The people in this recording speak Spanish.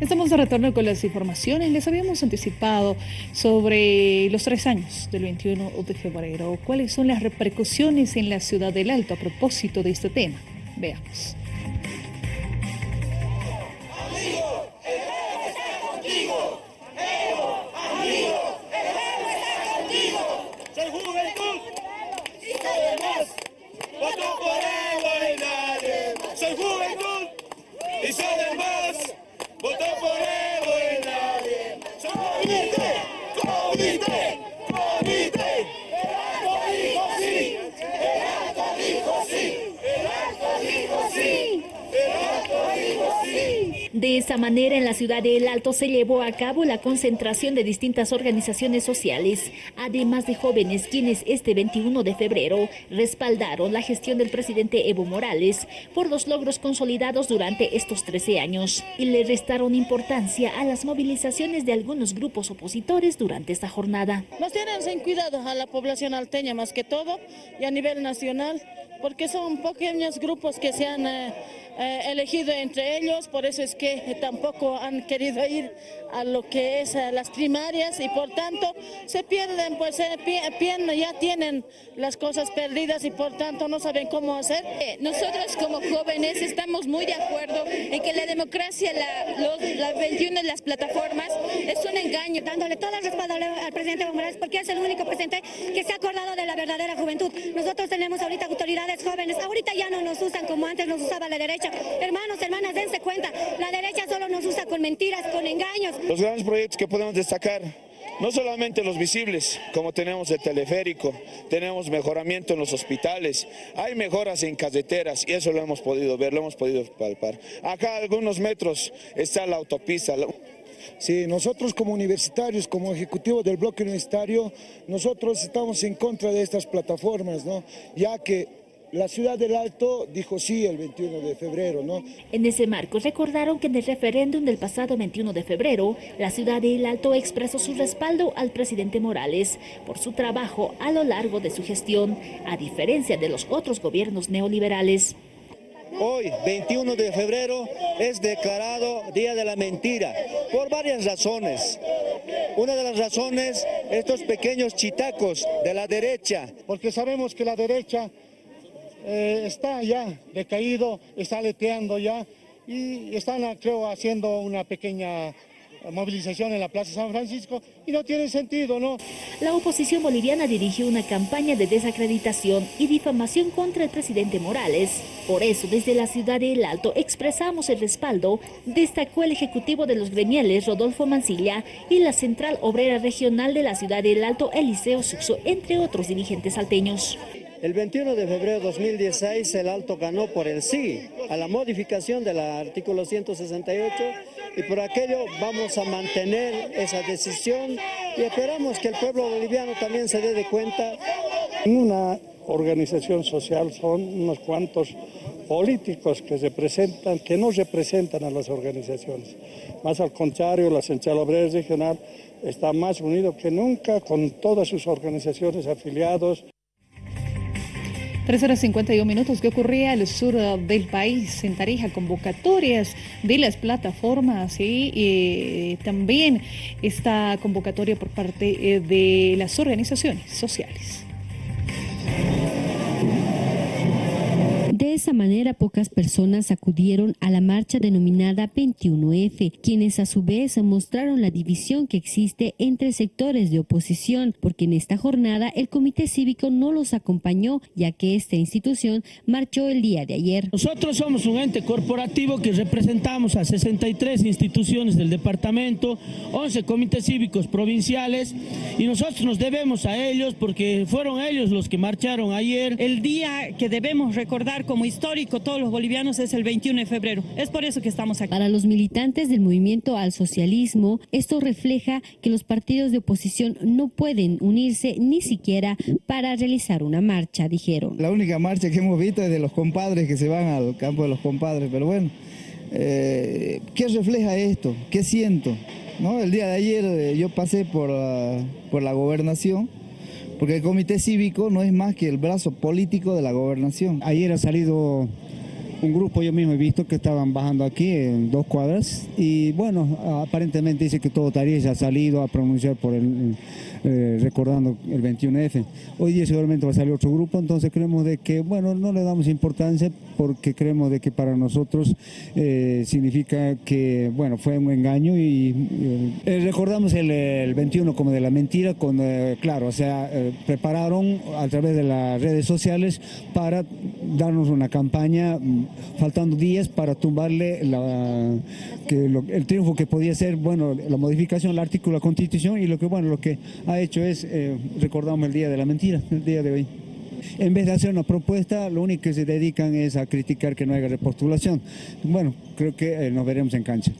Estamos de retorno con las informaciones. Les habíamos anticipado sobre los tres años del 21 de febrero. ¿Cuáles son las repercusiones en la ciudad del Alto a propósito de este tema? Veamos. 見て顔見て De esa manera, en la ciudad de El Alto se llevó a cabo la concentración de distintas organizaciones sociales, además de jóvenes quienes este 21 de febrero respaldaron la gestión del presidente Evo Morales por los logros consolidados durante estos 13 años y le restaron importancia a las movilizaciones de algunos grupos opositores durante esta jornada. Nos tienen sin cuidado a la población alteña más que todo y a nivel nacional porque son pequeños grupos que se han eh, eh, elegido entre ellos, por eso es que tampoco han querido ir a lo que es las primarias y por tanto se pierden, pues pierden, ya tienen las cosas perdidas y por tanto no saben cómo hacer. Eh, nosotros como jóvenes estamos muy de acuerdo en que la democracia, la, los, las 21 las plataformas es un engaño. Dándole todo el respaldo al presidente Evo porque es el único presidente que se ha acordado de la verdadera juventud. Nosotros tenemos ahorita autoridades jóvenes, ahorita ya no nos usan como antes nos usaba la derecha. Hermanos, hermanas, dense cuenta, la derecha solo nos usa con mentiras, con engaños. Los grandes proyectos que podemos destacar no solamente los visibles, como tenemos el teleférico, tenemos mejoramiento en los hospitales, hay mejoras en carreteras y eso lo hemos podido ver, lo hemos podido palpar. Acá a algunos metros está la autopista. Sí, nosotros como universitarios, como ejecutivo del bloque universitario, nosotros estamos en contra de estas plataformas, ¿no? ya que la ciudad del Alto dijo sí el 21 de febrero, ¿no? En ese marco recordaron que en el referéndum del pasado 21 de febrero, la ciudad del Alto expresó su respaldo al presidente Morales por su trabajo a lo largo de su gestión, a diferencia de los otros gobiernos neoliberales. Hoy, 21 de febrero, es declarado Día de la Mentira, por varias razones. Una de las razones, estos pequeños chitacos de la derecha. Porque sabemos que la derecha eh, está ya decaído, está leteando ya y están, creo, haciendo una pequeña movilización en la Plaza San Francisco y no tiene sentido, ¿no? La oposición boliviana dirigió una campaña de desacreditación y difamación contra el presidente Morales. Por eso, desde la ciudad de El Alto expresamos el respaldo, destacó el ejecutivo de los gremiales Rodolfo Mancilla y la Central Obrera Regional de la ciudad de El Alto Eliseo Suxo, entre otros dirigentes salteños. El 21 de febrero de 2016 el Alto ganó por el sí a la modificación del artículo 168 y por aquello vamos a mantener esa decisión y esperamos que el pueblo boliviano también se dé de cuenta. Una organización social son unos cuantos políticos que representan, que no representan a las organizaciones. Más al contrario, la Central Obrera Regional está más unido que nunca con todas sus organizaciones afiliados. 3 horas 51 minutos. ¿Qué ocurría al sur del país? En Tarija, convocatorias de las plataformas y también esta convocatoria por parte eh, de las organizaciones sociales. Esa manera, pocas personas acudieron a la marcha denominada 21F, quienes a su vez mostraron la división que existe entre sectores de oposición, porque en esta jornada el Comité Cívico no los acompañó, ya que esta institución marchó el día de ayer. Nosotros somos un ente corporativo que representamos a 63 instituciones del departamento, 11 comités cívicos provinciales, y nosotros nos debemos a ellos porque fueron ellos los que marcharon ayer. El día que debemos recordar como histórico todos los bolivianos es el 21 de febrero. Es por eso que estamos aquí. Para los militantes del movimiento al socialismo, esto refleja que los partidos de oposición no pueden unirse ni siquiera para realizar una marcha, dijeron. La única marcha que hemos visto es de los compadres que se van al campo de los compadres, pero bueno, eh, ¿qué refleja esto? ¿Qué siento? ¿No? El día de ayer eh, yo pasé por, por la gobernación porque el comité cívico no es más que el brazo político de la gobernación. Ayer ha salido un grupo, yo mismo he visto que estaban bajando aquí en dos cuadras y bueno, aparentemente dice que todo Tarija ha salido a pronunciar por el, eh, recordando el 21F. Hoy día seguramente va a salir otro grupo, entonces creemos de que, bueno, no le damos importancia porque creemos de que para nosotros eh, significa que, bueno, fue un engaño y eh, recordamos el, el, 21 como de la mentira, con, claro, o sea, prepararon a través de las redes sociales para darnos una campaña mm, faltando días para tumbarle el triunfo que podía ser, bueno, la modificación del artículo de la Constitución y lo que, bueno, lo que ha hecho es, eh, recordamos el día de la mentira, el día de hoy. En vez de hacer una propuesta, lo único que se dedican es a criticar que no haya repostulación. Bueno, creo que eh, nos veremos en cancha.